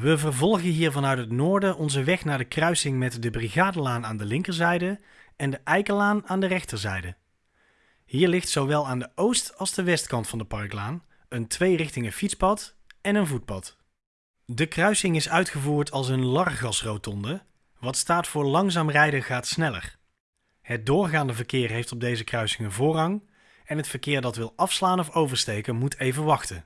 We vervolgen hier vanuit het noorden onze weg naar de kruising met de Brigadelaan aan de linkerzijde en de Eikenlaan aan de rechterzijde. Hier ligt zowel aan de oost- als de westkant van de Parklaan een tweerichtingen fietspad en een voetpad. De kruising is uitgevoerd als een largasrotonde, wat staat voor langzaam rijden gaat sneller. Het doorgaande verkeer heeft op deze kruising een voorrang en het verkeer dat wil afslaan of oversteken moet even wachten.